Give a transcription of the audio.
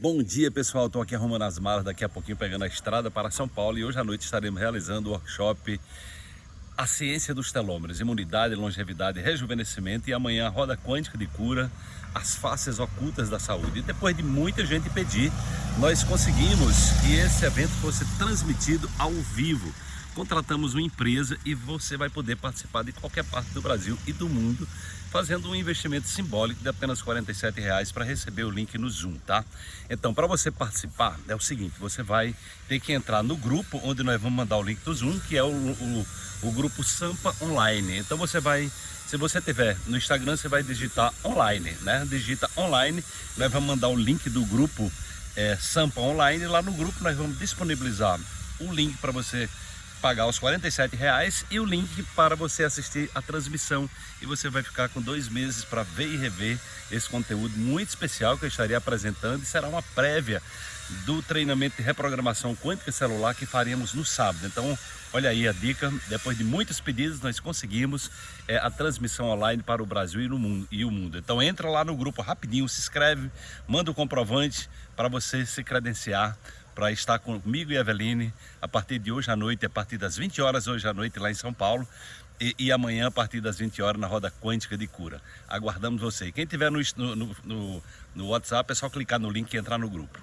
Bom dia pessoal, estou aqui arrumando as malas, daqui a pouquinho pegando a estrada para São Paulo e hoje à noite estaremos realizando o workshop A Ciência dos Telômeros, Imunidade, Longevidade Rejuvenescimento e amanhã a Roda Quântica de Cura, as faces ocultas da saúde. E depois de muita gente pedir, nós conseguimos que esse evento fosse transmitido ao vivo contratamos uma empresa e você vai poder participar de qualquer parte do Brasil e do mundo fazendo um investimento simbólico de apenas R$ reais para receber o link no Zoom, tá? Então, para você participar, é o seguinte, você vai ter que entrar no grupo onde nós vamos mandar o link do Zoom, que é o, o, o grupo Sampa Online. Então você vai se você tiver no Instagram, você vai digitar online, né? Digita online, nós vamos mandar o link do grupo é, Sampa Online. Lá no grupo nós vamos disponibilizar o link para você pagar os 47 reais e o link para você assistir a transmissão e você vai ficar com dois meses para ver e rever esse conteúdo muito especial que eu estaria apresentando e será uma prévia do treinamento de reprogramação quântica celular que faremos no sábado. Então, olha aí a dica, depois de muitos pedidos nós conseguimos é, a transmissão online para o Brasil e, no mundo, e o mundo. Então entra lá no grupo rapidinho, se inscreve, manda o comprovante para você se credenciar para estar comigo e Eveline a partir de hoje à noite, a partir das 20 horas hoje à noite lá em São Paulo e, e amanhã a partir das 20 horas na Roda Quântica de Cura. Aguardamos você. Quem tiver no, no, no, no WhatsApp é só clicar no link e entrar no grupo.